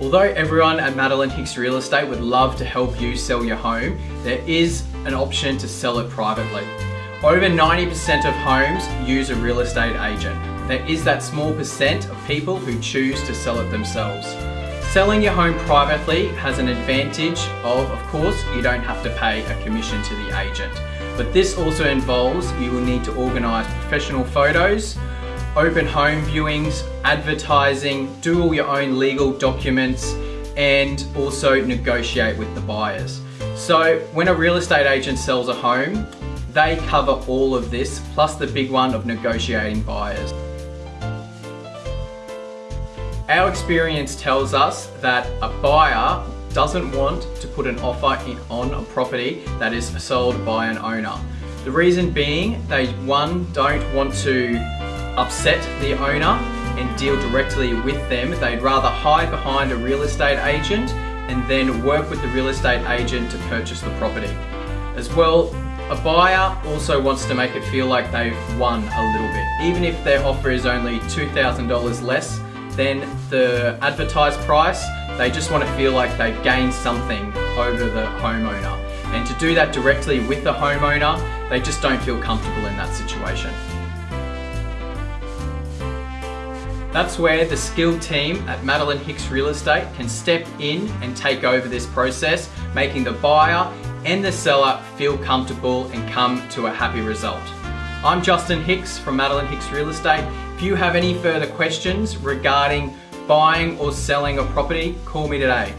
Although everyone at Madeline Hicks Real Estate would love to help you sell your home, there is an option to sell it privately. Over 90% of homes use a real estate agent. There is that small percent of people who choose to sell it themselves. Selling your home privately has an advantage of, of course, you don't have to pay a commission to the agent. But this also involves you will need to organise professional photos, open home viewings, advertising, do all your own legal documents, and also negotiate with the buyers. So when a real estate agent sells a home, they cover all of this, plus the big one of negotiating buyers. Our experience tells us that a buyer doesn't want to put an offer in, on a property that is sold by an owner. The reason being they one don't want to upset the owner and deal directly with them. They'd rather hide behind a real estate agent and then work with the real estate agent to purchase the property. As well, a buyer also wants to make it feel like they've won a little bit. Even if their offer is only $2,000 less than the advertised price, they just want to feel like they've gained something over the homeowner. And to do that directly with the homeowner, they just don't feel comfortable in that situation. That's where the skilled team at Madeline Hicks Real Estate can step in and take over this process, making the buyer and the seller feel comfortable and come to a happy result. I'm Justin Hicks from Madeline Hicks Real Estate. If you have any further questions regarding buying or selling a property, call me today.